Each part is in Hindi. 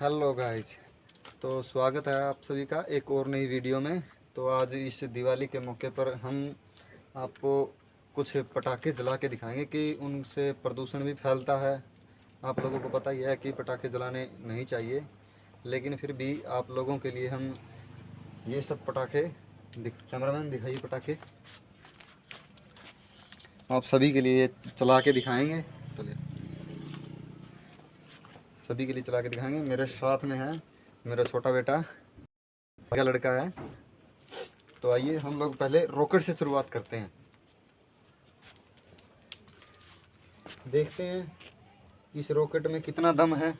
हेलो गाइस तो स्वागत है आप सभी का एक और नई वीडियो में। तो आज इस दिवाली के मौके पर हम आपको कुछ पटाखे जला के दिखाएँगे कि उनसे प्रदूषण भी फैलता है। आप लोगों को पता ही है कि पटाखे जलाने नहीं चाहिए, लेकिन फिर भी आप लोगों के लिए हम ये सब पटाखे दिख कैमरामैन दिखाइए पटाखे। आप सभी के लिए चला के दिखाएँगे। सभी के लिए चला के दिखाएँगे। मेरे साथ में है मेरा छोटा बेटा का लड़का है। तो आइए हम लोग पहले रॉकेट से शुरुआत करते हैं। देखते हैं इस रॉकेट में कितना दम है।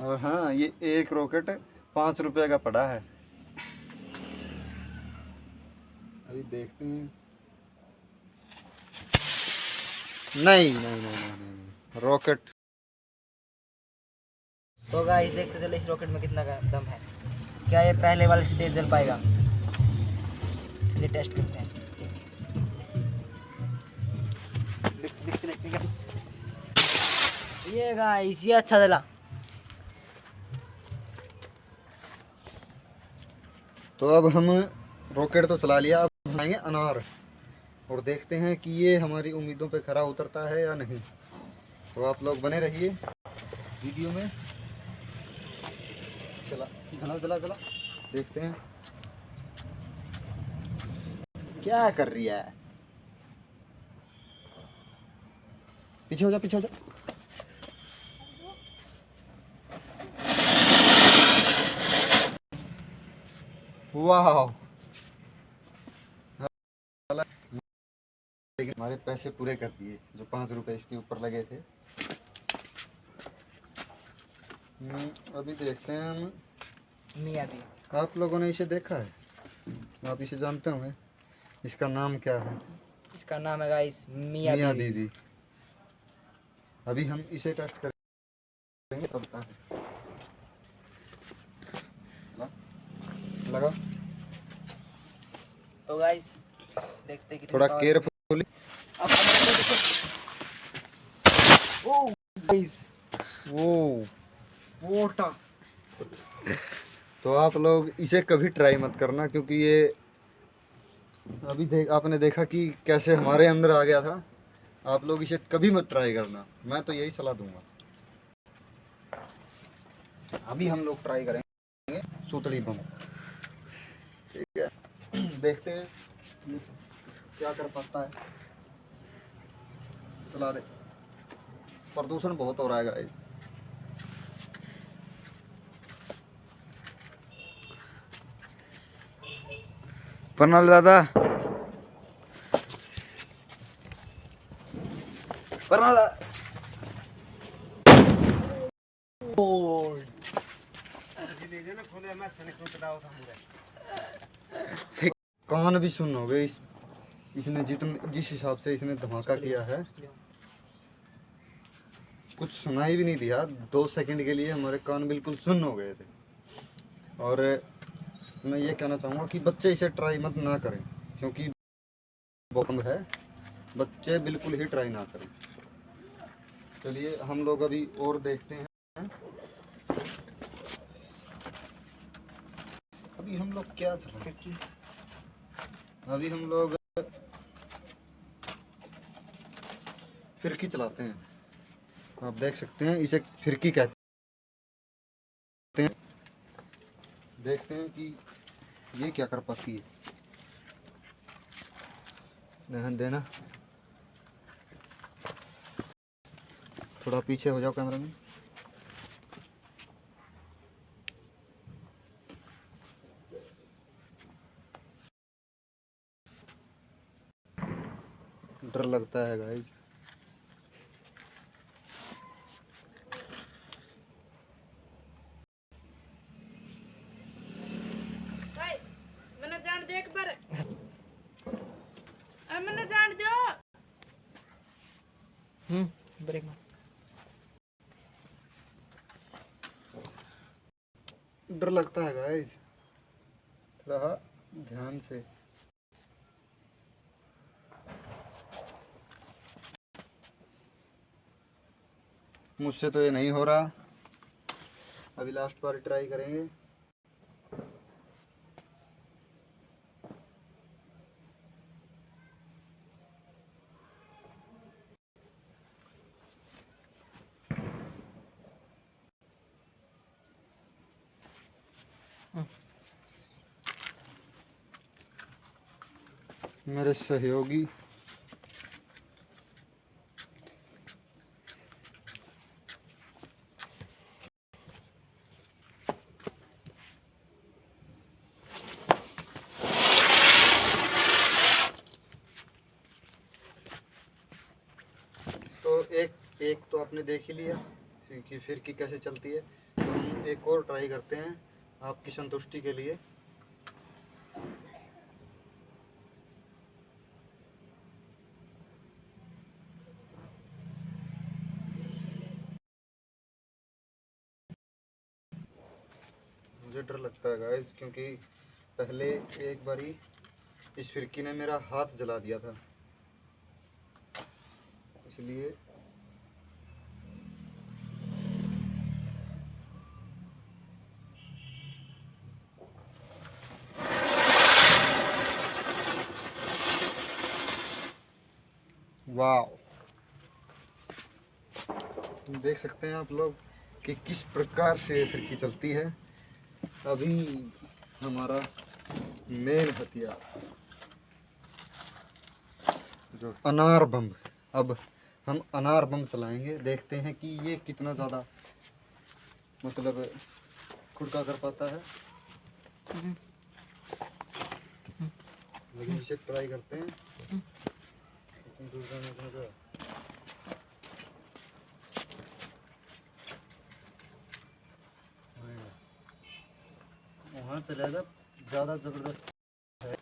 और हाँ ये एक रॉकेट पाँच रुपये का पड़ा है। अभी देखते हैं। नहीं नहीं नहीं नहीं नहीं रॉकेट तो गाइस देखते चले इस रॉकेट में कितना दम है। क्या ये पहले वाले से तेज जल पाएगा? चलिए टेस्ट करते हैं। ये गाइस ये अच्छा जला तो अब हम रॉकेट तो चला लिया अब बनाएँगे अनार। और देखते हैं कि ये हमारी उम्मीदों पे खरा उतरता है या नहीं। तो आप लोग बने रहिए वीडियो में। चला चला चला चला। देखते हैं। क्या कर रही है? पीछे हो जा, पीछे हो जा। वाह लेकिन हमारे पैसे पूरे कर दिए जो पाँच रुपए इसके ऊपर लगे थे। हम्म, अभी देखते हैं हम। मियाँ दी। आप लोगों ने इसे देखा है? आप इसे जानते होंगे। इसका नाम क्या है? इसका नाम है गाइस मियाँ मियाँ बीवी बीवी अभी हम इसे टेस्ट करेंगे सबका लगा तो गाइस देखते थोड़ा केयरफुली तो आप लोग इसे कभी ट्राई मत करना क्योंकि ये अभी देख आपने देखा कि कैसे हमारे अंदर आ गया था। आप लोग इसे कभी मत ट्राई करना। मैं तो यही सलाह दूँगा। अभी हम लोग ट्राई करेंगे सूतली बम। ठीक है। देखते हैं। क्या कर पाता है? चला दे। प्रदूषण बहुत हो रहा है गाइस प्रणाल दादा। प्रणाल कान भी सुनोगे इस इसने जितने जिस हिसाब से इसने धमाका किया है, कुछ सुनाई भी नहीं दिया। दो सेकंड के लिए हमारे कान बिल्कुल सुन हो गए थे। और मैं ये कहना चाहूँगा कि बच्चे इसे ट्राई मत ना करें, क्योंकि बॉम्ब है। बच्चे बिल्कुल ही ट्राई ना करें। चलिए, हम लोग अभी और देखते हैं। अभी हम लोग क्या? अभी हम लोग फिरकी चलाते हैं। आप देख सकते हैं, इसे फिरकी कहते हैं। देखते हैं कि ये क्या कर पाती है। ध्यान देना। थोड़ा पीछे हो जाओ कैमरा में। डर लगता है गाइस जान हम्म ब्रेक मार। डर लगता है गाइस थोड़ा ध्यान से। मुझसे तो ये नहीं हो रहा। अभी लास्ट बार ट्राई करेंगे। मेरे सहयोगी। तो एक एक तो आपने देख ही लिया कि फिर की कैसे चलती है। तो हम एक और ट्राई करते हैं आपकी संतुष्टि के लिए। मुझे डर लगता है गाइस क्योंकि पहले एक बारी इस फिरकी ने मेरा हाथ जला दिया था। इसलिए वाह देख सकते हैं आप लोग कि किस प्रकार से फिरकी चलती है। अभी हमारा मेन हथियार जो अनार बम अब हम अनार बम चलाएँगे देखते हैं कि ये कितना ज़्यादा मतलब खुड़का कर पाता है। लेकिन इसे ट्राई करते हैं। वहाँ चलेगा ज़्यादा ज़बरदस्त है।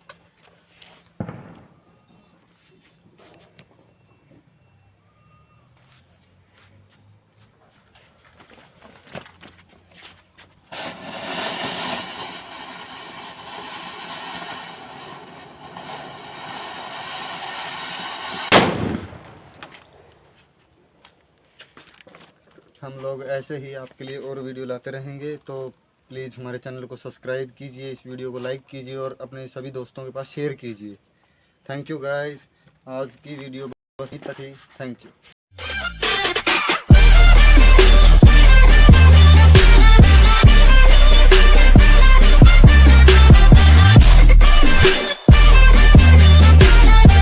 हम लोग ऐसे ही आपके लिए और वीडियो लाते रहेंगे तो प्लीज़ हमारे चैनल को सब्सक्राइब कीजिए, इस वीडियो को लाइक कीजिए और अपने सभी दोस्तों के पास शेयर कीजिए। थैंक यू गाइस आज की वीडियो बस इतना थी थैंक यू